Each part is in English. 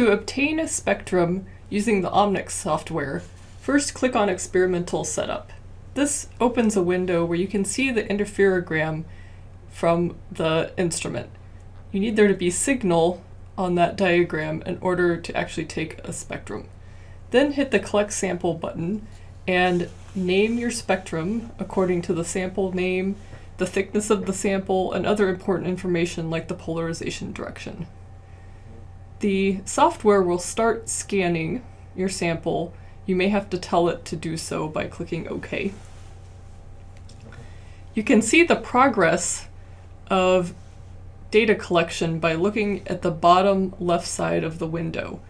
To obtain a spectrum using the Omnic software, first click on Experimental Setup. This opens a window where you can see the interferogram from the instrument. You need there to be signal on that diagram in order to actually take a spectrum. Then hit the Collect Sample button and name your spectrum according to the sample name, the thickness of the sample, and other important information like the polarization direction. The software will start scanning your sample. You may have to tell it to do so by clicking OK. You can see the progress of data collection by looking at the bottom left side of the window.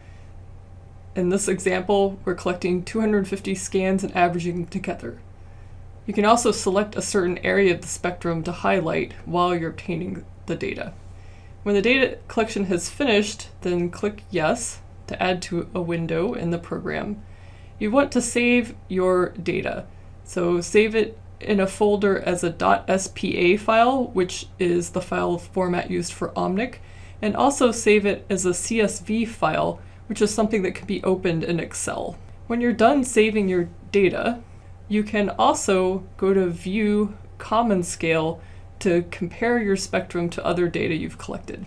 In this example, we're collecting 250 scans and averaging them together. You can also select a certain area of the spectrum to highlight while you're obtaining the data. When the data collection has finished, then click Yes to add to a window in the program. You want to save your data. So save it in a folder as a .spa file, which is the file format used for Omnic, and also save it as a CSV file, which is something that can be opened in Excel. When you're done saving your data, you can also go to View Common Scale to compare your spectrum to other data you've collected.